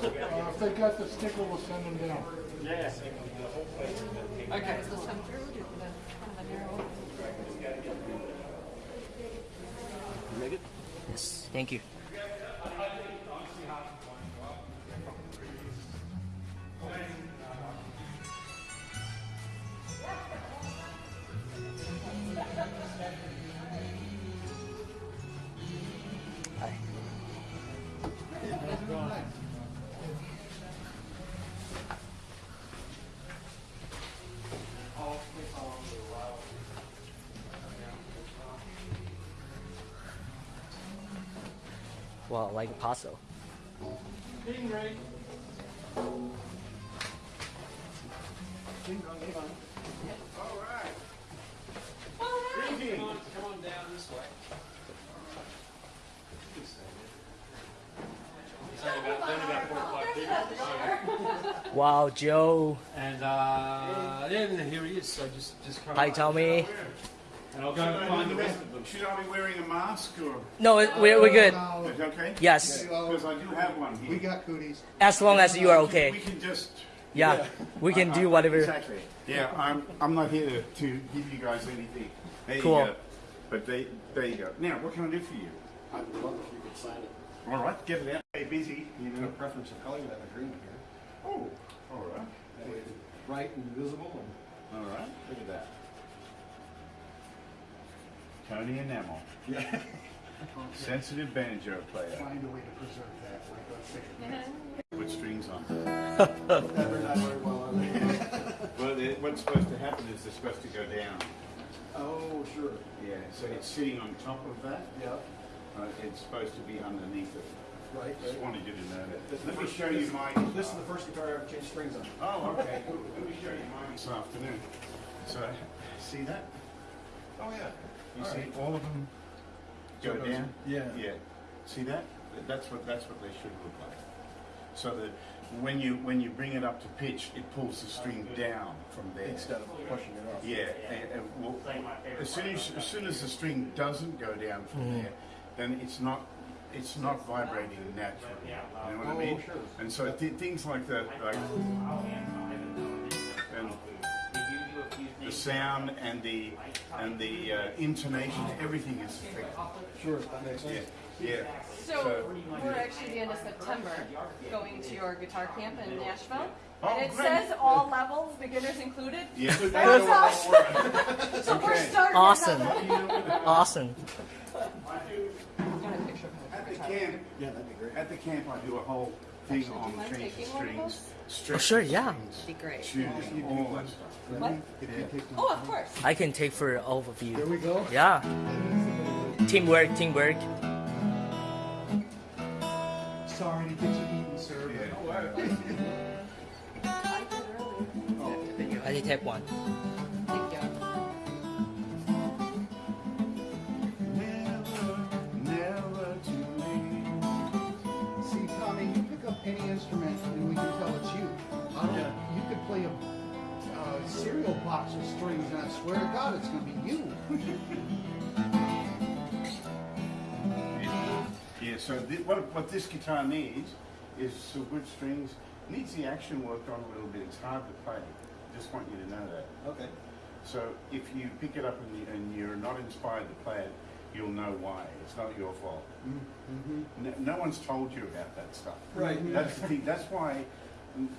Uh, if they got the sticker, we'll send them down. Yeah. Okay. They'll come through, do the kind of a narrow. Yes, thank you. Wow, like Paso. Come on, come on down this way. It's only about, only about four or five. Wow, Joe. And uh, then here he is. So just, just come. Hi. Tommy. And I'll go and find the rest of them. Should I be wearing a mask or? No, it- we're, we're good. Oh, Is it okay? Yes, Because I do have one here. We got cooties. as long as you are okay. We can just. Yeah, we can do whatever. Exactly. Yeah, I'm, I'm not here to, to give you guys anything. There Cool. you go. But they, there you go. Now, what can I do for you? I'd love if you could sign it. All right, get it out. Stay busy, you No know. preference of color, you have a green here. Oh, all right. That way it's bright and visible and All right. look at that. Tommy Emmanuel, Yeah. sensitive banjo player. Find a way to preserve that, like, let's say. Put strings on. Never not very well on it. Well, they- what's supposed to happen is they're supposed to go down. Oh, sure. Yeah, so it's sitting on top of that. Yeah, Uh, it's supposed to be underneath it. right. Just right. wanted you to know that. This is Let me first- show you this- my. This is the first guitar I ever changed strings on. Oh, okay. Let me show you mine this afternoon. So, see that? Oh, yeah. You All see right. all of them go it goes- down? yeah. Yeah. See that? That's what, that's what they should look like. So that when you, when you bring it up to pitch, it pulls the string down from there. Instead of pushing it off. Yeah, and, and well, as soon as, as soon as the string doesn't go down from mm-hmm. there, then it's not, it's not vibrating naturally. You know what I Oh, mean? sure. And so th- things like that, like, sound and the, and the uh, intonation, everything is affected. Sure, that makes Yeah, sense. yeah. So we're actually the end of September going to your guitar camp in Nashville. Oh, And it great. says all levels, beginners included. Yeah. That's us. So we're starting. Awesome. Awesome. Got a picture of him. At the camp, Yeah, that'd be great. at the camp, I do a whole thing Actually, do on you mind changing taking one of strings, those? stretching oh, sure, yeah. Be great. tuning, all. What? Yeah. Oh, of course. I can take for all of you. There we go. Yeah. Teamwork, teamwork. Sorry to get you eaten, sir. Yeah. Oh, I did earlier. I did take one. Swear to God it's gonna be you. Yeah, so thi- what, what this guitar needs is some good strings. Needs the action worked on a little bit. It's hard to play. Just want you to know that. Okay. So if you pick it up and, you, and you're not inspired to play it, you'll know why. It's not your fault. Mm-hmm. No, no one's told you about that stuff. Right. That's the thing. That's why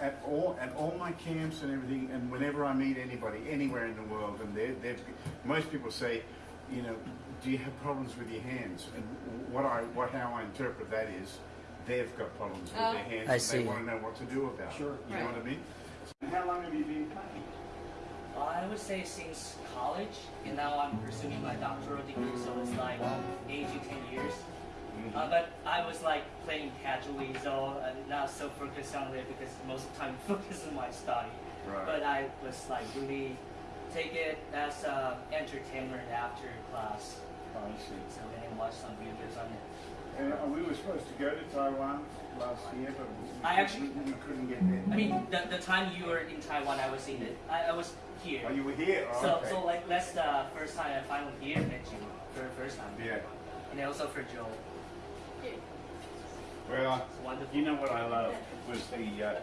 at all at all my camps and everything, and whenever I meet anybody anywhere in the world, and they they most people say, you know, do you have problems with your hands? And what I what how I interpret that is, they've got problems with Oh. their hands, I and see. they want to know what to do about Sure. it. You know what I mean? How long have you been playing? I would say since college, and now I'm pursuing my doctoral degree, so it's like eight to ten years. Uh, but I was like playing casually, so I'm not so focused on it because most of the time focus on my study. Right. But I was like really take it as uh, entertainment after class, Oh, I see. so then watch some videos on it. And uh, we were supposed to go to Taiwan last year, but we, I actually- we, we couldn't get there. I mean, the, the time you were in Taiwan, I was in it. I, I was here. Oh, you were here. Oh, So, okay. so like that's the first time I finally here met you for the first time. yeah. And also for Joe. Well, you know what I love was the uh,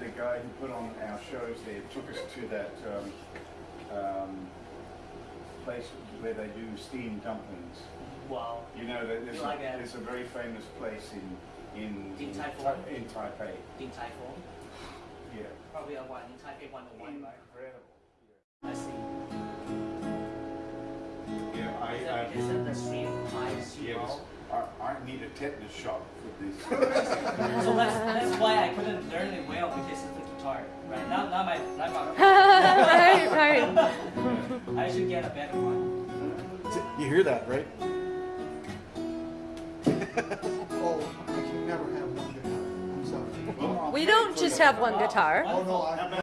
the guy who put on our shows there took us to that um, um, place where they do steamed dumplings. Wow. You know, there- there's, You like a, that? there's a very famous place in in In Taipei? in Taipei. Din Tai Fung. Yeah. Probably a one in Taipei 101, right? Incredible. Yeah, I. I because of the stream highs you yes, all? I, I need a tetanus shot for this. So that's that's why I couldn't learn it well because of the guitar. Right now, now my now my right, right. I should get a better one. You hear that, right? Oh, I can never have one guitar. I'm sorry. Well, We don't just have one guitar. Oh, no, I,